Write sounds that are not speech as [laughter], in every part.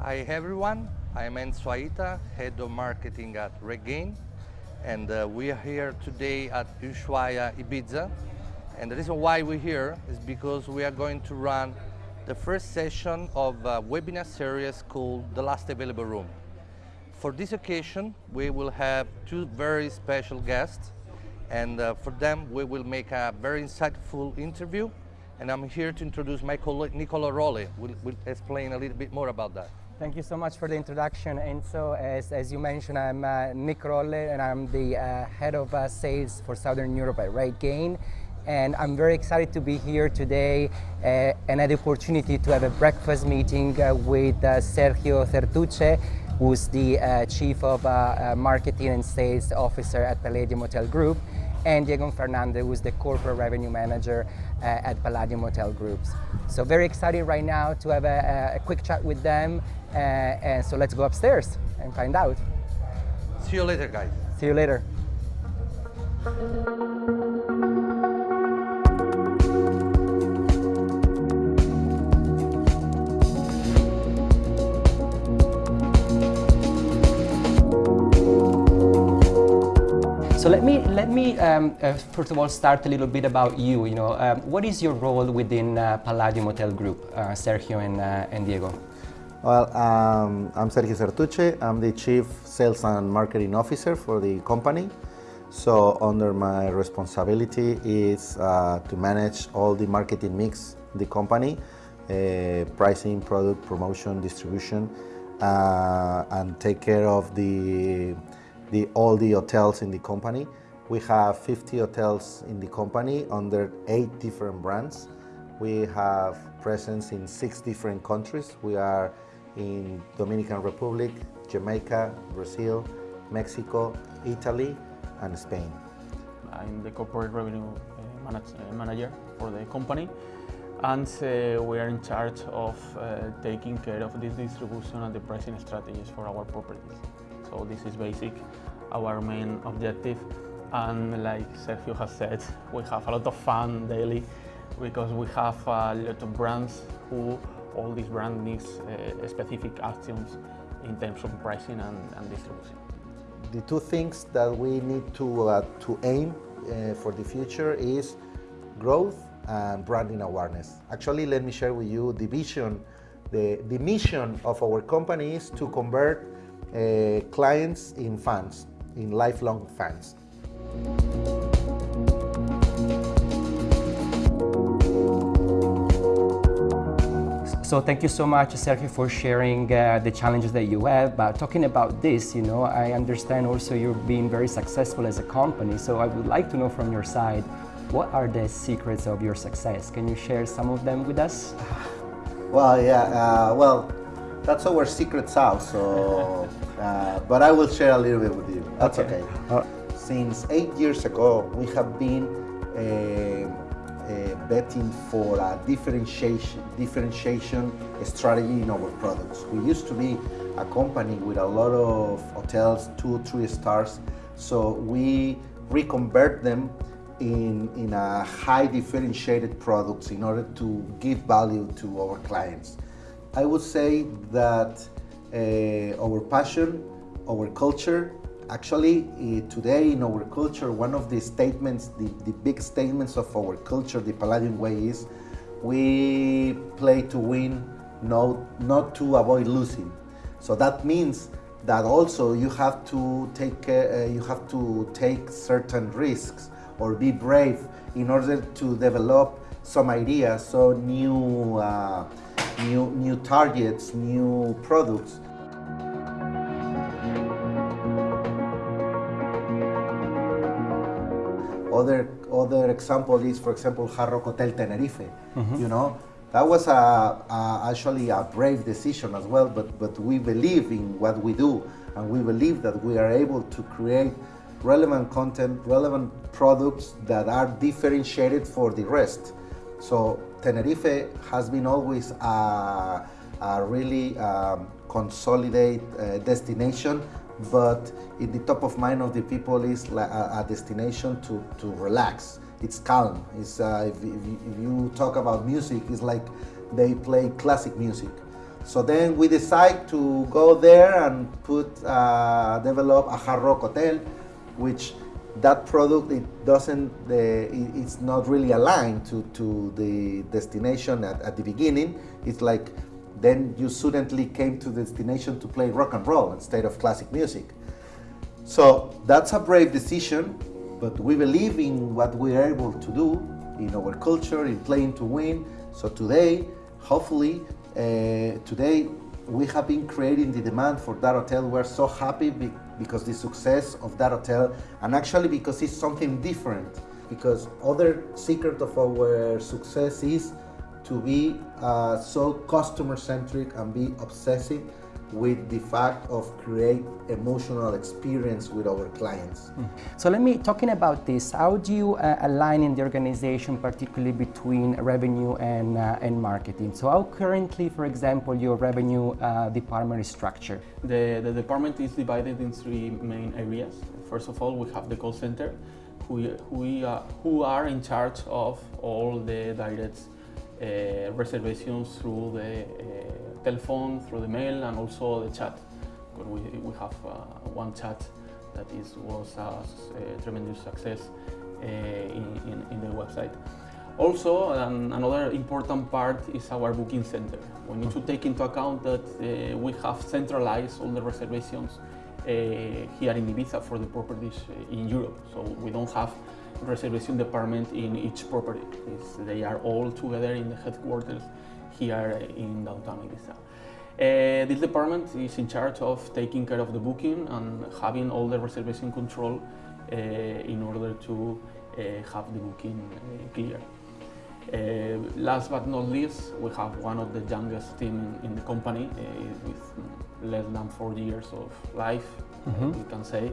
Hi everyone, I'm Enzo Aita, Head of Marketing at RateGain and uh, we are here today at Ushuaia, Ibiza and the reason why we're here is because we are going to run the first session of a webinar series called The Last Available Room. For this occasion, we will have two very special guests and uh, for them we will make a very insightful interview and I'm here to introduce my colleague Nicola Rowley. We'll, we'll explain a little bit more about that. Thank you so much for the introduction, Enzo. As, as you mentioned, I'm uh, Nick Rolle and I'm the uh, head of uh, sales for Southern Europe at RateGain and I'm very excited to be here today uh, and had the opportunity to have a breakfast meeting uh, with uh, Sergio Certuche, who's the Chief of Marketing and Sales Officer at Palladium Hotel Group, and Diego Fernandez, who's the Corporate Revenue Manager Uh, at Palladium Hotel Groups. So very excited right now to have a, a quick chat with them, uh, and so let's go upstairs and find out. See you later, guys. See you later. So let me let me um, uh, first of all start a little bit about you. You know, um, what is your role within uh, Palladium Hotel Group, uh, Sergio and, uh, and Diego? Well, um, I'm Sergio Certuche. I'm the Chief Sales and Marketing Officer for the company. So under my responsibility is uh, to manage all the marketing mix the company, pricing, product, promotion, distribution, and take care of the the, all the hotels in the company. We have 50 hotels in the company under eight different brands. We have presence in six different countries. We are in Dominican Republic, Jamaica, Brazil, Mexico, Italy, and Spain. I'm the corporate revenue uh, manage, uh, manager for the company and uh, we are in charge of uh, taking care of this distribution and the pricing strategies for our properties. So this is basic, our main objective. And like Sergio has said, we have a lot of fun daily because we have a lot of brands who all these brands needs uh, specific actions in terms of pricing and, and, distribution. The two things that we need to, uh, to aim uh, for the future is growth and branding awareness. Actually, let me share with you the vision, the, the mission of our company is to convert uh, clients in fans, in lifelong fans. So thank you so much, Sergio, for sharing uh, the challenges that you have. But talking about this, you know, I understand also you're being very successful as a company. So I would like to know from your side, what are the secrets of your success? Can you share some of them with us? Well, yeah, uh, well, that's our secret sauce. So, uh, but I will share a little bit with you. That's okay. okay. Uh, Since eight years ago, we have been uh, uh, betting for a differentiation, differentiation strategy in our products. We used to be a company with a lot of hotels, two, three stars. So we reconvert them in, in a high differentiated products in order to give value to our clients. I would say that uh, our passion, our culture, actually uh, today in our culture, one of the statements, the, the big statements of our culture, the Palladium way is, we play to win, no, not to avoid losing. So that means that also you have to take, uh, you have to take certain risks or be brave in order to develop some ideas, so new, uh, new, new targets, new products. Other, other example is, for example, Hard Rock Hotel Tenerife. Mm -hmm. You know, that was a, a, actually a brave decision as well, but, but we believe in what we do, and we believe that we are able to create relevant content, relevant products that are differentiated for the rest. So Tenerife has been always a, a really um, consolidate uh, destination, but in the top of mind of the people is a, a destination to, to relax. It's calm. It's, uh, if, if, if you talk about music, it's like they play classic music. So then we decide to go there and put uh, develop a Hard Rock Hotel, which that product it doesn't uh, it, it's not really aligned to, to the destination at, at the beginning. It's like then you suddenly came to the destination to play rock and roll instead of classic music. So that's a brave decision, but we believe in what we are able to do in our culture, in playing to win. So today, hopefully, uh, today we have been creating the demand for that hotel. We're so happy be because the success of that hotel, and actually because it's something different. Because other secret of our success is to be uh, so customer centric and be obsessive with the fact of create emotional experience with our clients. Mm. So let me, talking about this, how do you uh, align in the organization, particularly between revenue and, uh, and marketing? So how currently, for example, your revenue uh, department is structured? The, the department is divided in three main areas. First of all, we have the call center, who, who, uh, who are in charge of all the direct reservations through the uh, telephone, through the mail, and also the chat. Because we, we have uh, one chat that is, was a tremendous success in, in, in, the website. Also, um, another important part is our booking center. We need to take into account that uh, we have centralized all the reservations here in Ibiza for the properties in Europe. So we don't have reservation department in each property. It's, they are all together in the headquarters here in downtown Ibiza. Uh, this department is in charge of taking care of the booking and having all the reservation control uh, in order to uh, have the booking uh, clear. Uh, last but not least, we have one of the youngest team in, the company uh, with less than four years of life, mm -hmm. we can say.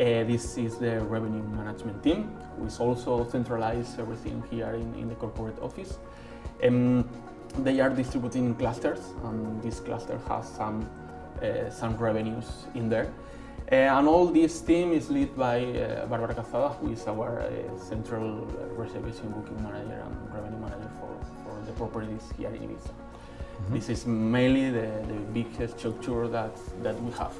Uh, this is the revenue management team, which also centralize everything here in, in the corporate office. Um, they are distributing in clusters, and this cluster has some, uh, some revenues in there. Uh, and all this team is led by uh, Barbara Cazada, who is our uh, central reservation booking manager and revenue manager for, for the properties here in Ibiza. Mm -hmm. This is mainly the, the biggest structure that, that we have.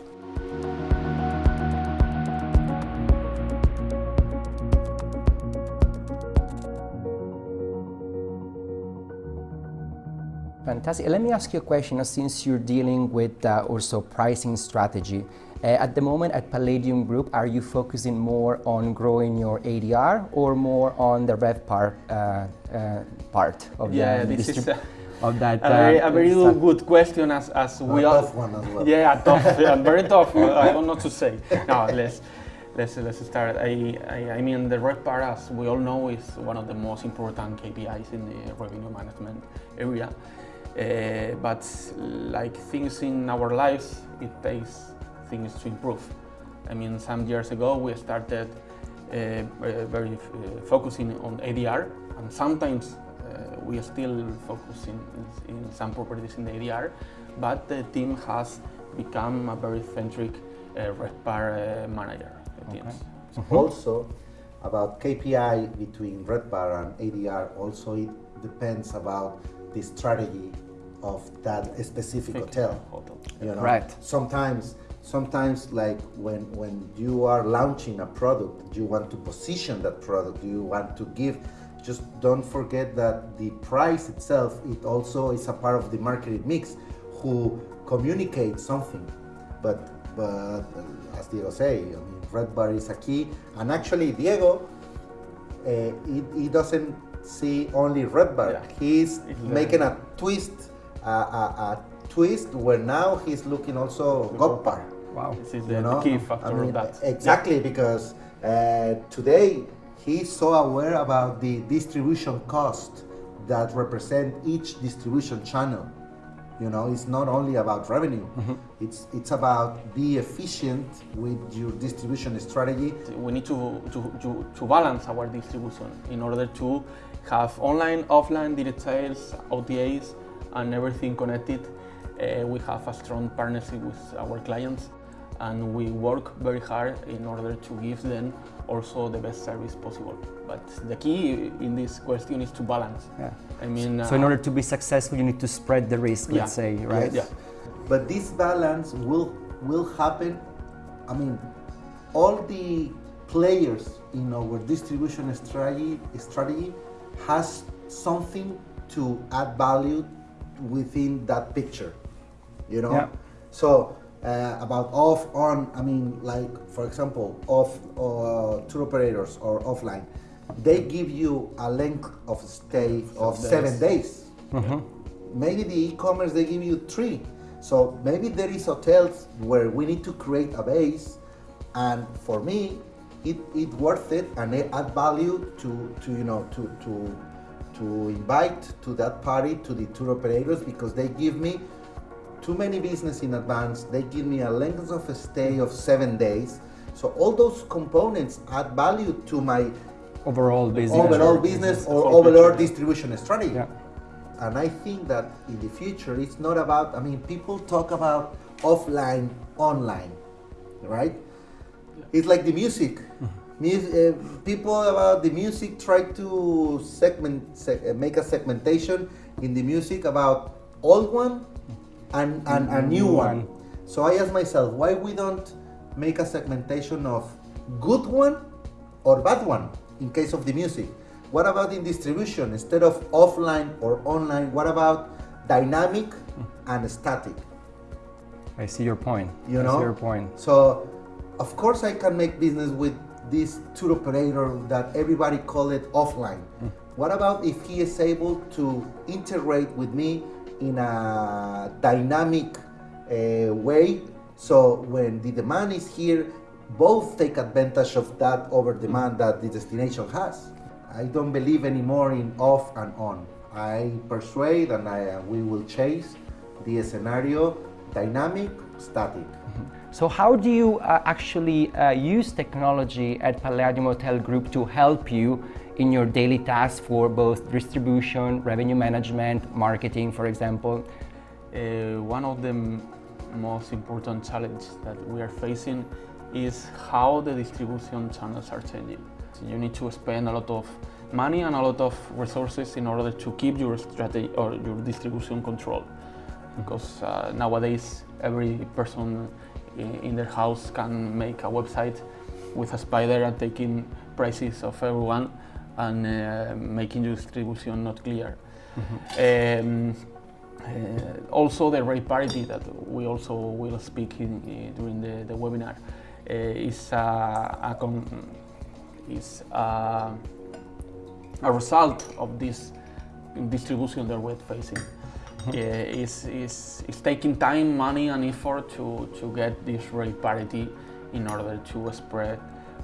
Fantastic. Let me ask you a question since you're dealing with uh, also pricing strategy. Uh, at the moment at Palladium Group, are you focusing more on growing your ADR or more on the RevPAR uh, uh, part of yeah, the this is a, of that? A very, a very good question as, as we are. tough one as well. Yeah, [laughs] tough, yeah, very tough. I don't know what to say. No, let's, let's, let's start. I, I, I mean, the RevPAR, as we all know, is one of the most important KPIs in the revenue management area. Uh, but like things in our lives, it takes things to improve. I mean, some years ago we started uh, uh very uh, focusing on ADR, and sometimes uh, we are still focusing in, in, some properties in the ADR, but the team has become a very centric uh, RevPAR manager. Okay. Mm-hmm. Also, about KPI between RevPAR and ADR, also it depends about the strategy of that specific hotel. hotel. You know, right. Sometimes, sometimes like when when you are launching a product, you want to position that product. You want to give. Just don't forget that the price itself, it also is a part of the marketing mix, who communicates something. But but as Diego say, I mean, RevPAR is a key. And actually, Diego, uh, he, he doesn't see only RevPAR. Yeah. He's making a twist a, a, a twist where now he's looking also GOPPAR. Wow, this is the, know? key factor I mean, of that. Exactly, yeah. because uh, today he's so aware about the distribution cost that represent each distribution channel. You know, it's not only about revenue. Mm -hmm. It's it's about be efficient with your distribution strategy. We need to, to, to, to balance our distribution in order to have online, offline, direct sales, OTAs, and everything connected. Uh, we have a strong partnership with our clients and we work very hard in order to give them also the best service possible. but the key in this question is to balance. Yeah. I mean, So in uh, order to be successful, you need to spread the risk, Yeah. let's say, right? Yeah. But this balance will will happen. I mean, all the players in our distribution strategy strategy has something to add value within that picture. You know. Yeah. So uh, about off on, I mean, like for example, off uh, tour operators or offline, they give you a length of stay of days. seven days. Maybe the e-commerce they give you three. So maybe there is hotels where we need to create a base, and for me, it, it worth it and it add value to, to you know to to to invite to that party to the tour operators because they give me too many business in advance. They give me a length of a stay of seven days. So all those components add value to my Overall business. overall business or overall picture. distribution strategy. Yeah. And I think that in the future, it's not about, I mean, people talk about offline, online, right? It's like the music. Mus- uh, people about the music try to segment, seg- uh, make a segmentation in the music about old one and, and a new one. So I ask myself, why we don't make a segmentation of good one or bad one in case of the music? What about in distribution? Instead of offline or online, what about dynamic and static? I see your point. You I know? see your point. So, of course, I can make business with this tour operator that everybody call it offline. Mm. What about if he is able to integrate with me in a dynamic uh, way? So when the demand is here, both take advantage of that over demand that the destination has. I don't believe anymore in off and on. I persuade and I, uh, we will chase the scenario dynamic, static. [laughs] So how do you uh, actually uh, use technology at Palladium Hotel Group to help you in your daily tasks for both distribution, revenue management, marketing, for example? Uh, one of the most important challenges that we are facing is how the distribution channels are changing. So you need to spend a lot of money and a lot of resources in order to keep your strategy or your distribution control. Because uh, nowadays every person i- in their house can make a website with a spider and taking prices of everyone and uh, making distribution not clear. Um, uh, also, the rate parity that we also will speak in, uh, during the, the webinar uh, is, a is uh, a result of this distribution that we're facing. Uh, is, is, is taking time, money, and effort to, to get this rate parity in order to spread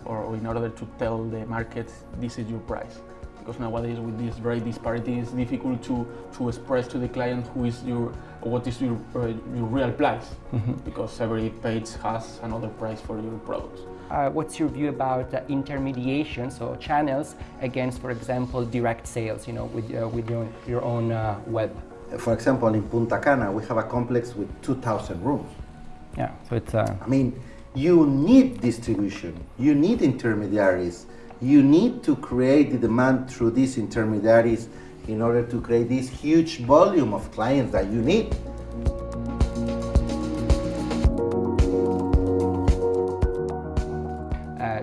or in order to tell the market this is your price because nowadays with this very disparity it's difficult to, to express to the client who is your what is your, uh, your real price because every page has another price for your products. Uh, what's your view about uh, intermediation, so channels against, for example, direct sales, you know, with, uh, with your, your own uh, web? For example, in Punta Cana, we have a complex with 2,000 rooms. Yeah, so it's, uh, I mean, you need distribution, you need intermediaries, you need to create the demand through these intermediaries in order to create this huge volume of clients that you need.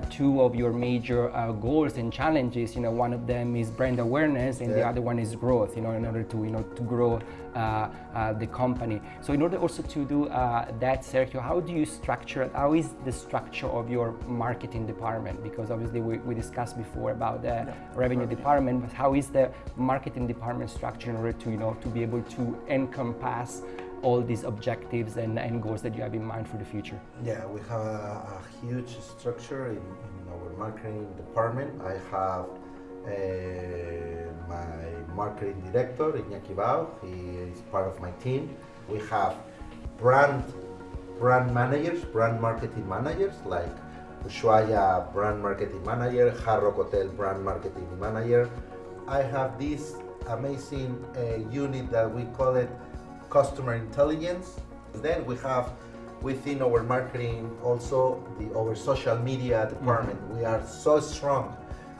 Two of your major uh, goals and challenges. You know, one of them is brand awareness, and the other one is growth. You know, in order to you know to grow uh, uh, the company. So, in order also to do uh, that, Sergio, how do you structure? How is the structure of your marketing department? Because obviously we, we discussed before about the revenue department, but how is the marketing department structured in order to you know to be able to encompass all these objectives and, and goals that you have in mind for the future? Yeah, we have a, a huge structure in, in our marketing department. I have uh, my marketing director, Iñaki Bau. He is part of my team. We have brand brand managers, brand marketing managers like Ushuaia brand marketing manager, Hard Rock Hotel brand marketing manager. I have this amazing uh, unit that we call it customer intelligence. Then we have within our marketing also the our social media department. We are so strong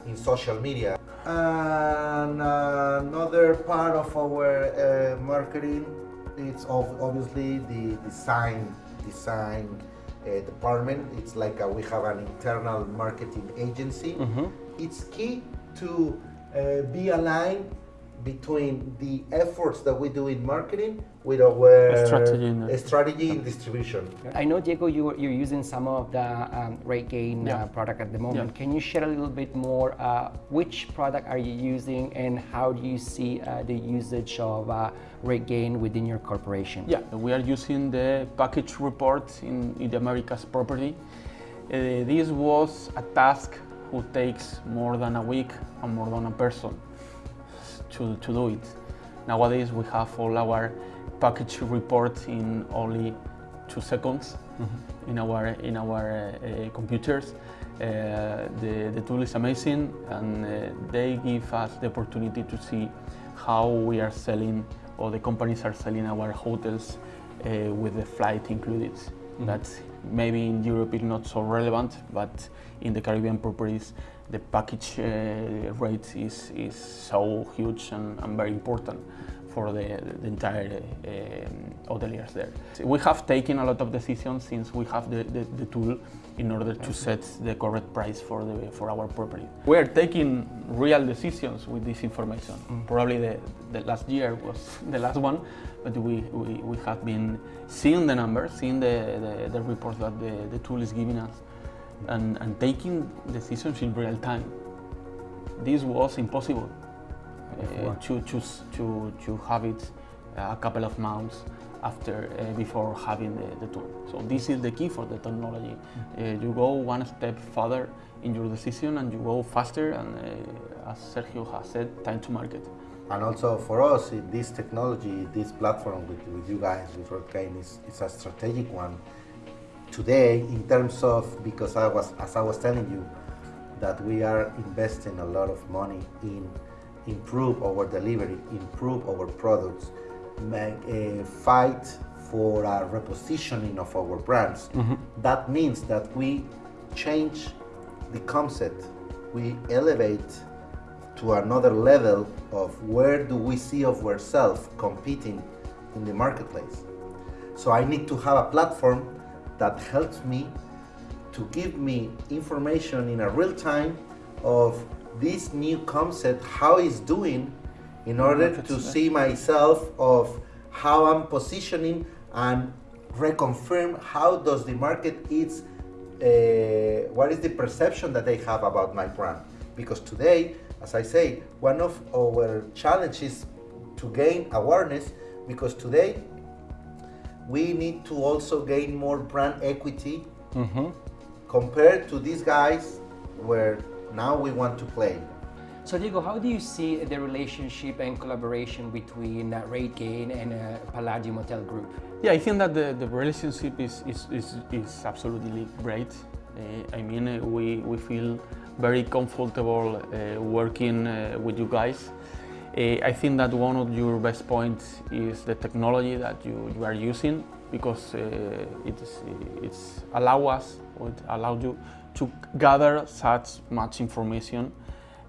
in social media. And another part of our uh, marketing it's ob- obviously the design design uh, department. It's like a, we have an internal marketing agency. It's key to uh, be aligned between the efforts that we do in marketing with our Strategy in- uh, strategy in distribution. I know, Diego, you, you're using some of the um, RateGain Yeah. uh, product at the moment. Yeah. Can you share a little bit more? Uh, which product are you using and how do you see uh, the usage of uh, RateGain within your corporation? Yeah, we are using the package report in, in the Americas property. Uh, this was a task who takes more than a week and more than a person to, to do it. Nowadays we have all our package reports in only two seconds in our in our uh, uh, computers. Uh, the, the tool is amazing and uh, they give us the opportunity to see how we are selling or the companies are selling our hotels uh, with the flight included. That's maybe in Europe is not so relevant, but in the Caribbean properties, the package uh, rate is, is so huge and, and very important for the, the entire uh, hoteliers there. We have taken a lot of decisions since we have the, the, the tool in order to set the correct price for, the, for our property. We are taking real decisions with this information. Probably the, the last year was [laughs] the last one, but we, we, we have been seeing the numbers, seeing the, the, the reports that the, the tool is giving us, and, and taking decisions in real time. This was impossible uh, to, to, to, to have it a couple of months after uh, before having the, the tool. So this is the key for the technology. Uh, you go one step further in your decision and you go faster and uh, as Sergio has said, time to market. And also for us, this technology, this platform with, with you guys, with RateGain, is, is a strategic one. Today, in terms of, because I was, as I was telling you, that we are investing a lot of money in improve our delivery, improve our products, make a fight for a repositioning of our brands. Mm-hmm. That means that we change the concept, we elevate to another level of where do we see of ourselves competing in the marketplace. So I need to have a platform that helps me to give me information in a real time of this new concept, how it's doing, in order to see myself of how I'm positioning and reconfirm how does the market is, uh, what is the perception that they have about my brand. Because today, as I say, one of our challenges to gain awareness, because today we need to also gain more brand equity compared to these guys where now we want to play. So Diego, how do you see the relationship and collaboration between uh, RateGain and uh, Palladium Hotel Group? Yeah, I think that the, the relationship is, is, is, is absolutely great. Uh, I mean, uh, we, we feel very comfortable uh, working uh, with you guys. Uh, I think that one of your best points is the technology that you, you are using because uh, it's, it's allow us, or it allows you to gather such much information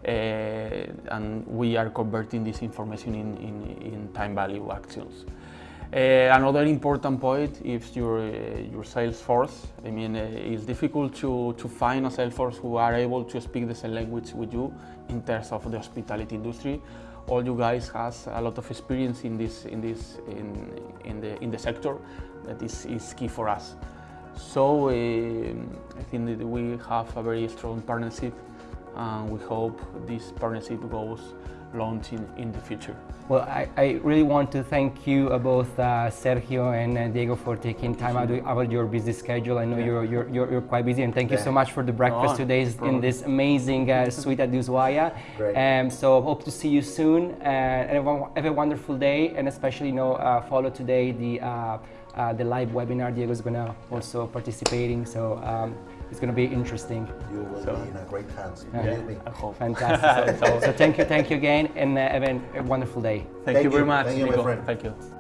uh, and we are converting this information in, in, in time value actions. Uh, another important point is your, uh, your sales force. I mean, uh, it's difficult to, to find a sales force who are able to speak the same language with you in terms of the hospitality industry. All you guys has a lot of experience in this, in this, in, in the, in the sector. That is, is key for us. So I think that we have a very strong partnership, and we hope this partnership goes long in, in the future. Well, I, I really want to thank you uh, both uh, Sergio and uh, Diego for taking time out of your busy schedule. I know you're, you're, you're, you're quite busy and thank you so much for the breakfast today in this amazing uh, [laughs] suite at Ushuaia. Um, so hope to see you soon uh, and everyone have a wonderful day and especially you know, uh, follow today the, uh, the live webinar Diego's gonna also participating so um, it's gonna be interesting. You will So- be in a great hands, Yeah. believe me. I [laughs] hope. Fantastic. so, so thank you, thank you again and uh, have a- a wonderful day. Thank, Thank you very much, Thank you, my friend. Thank you.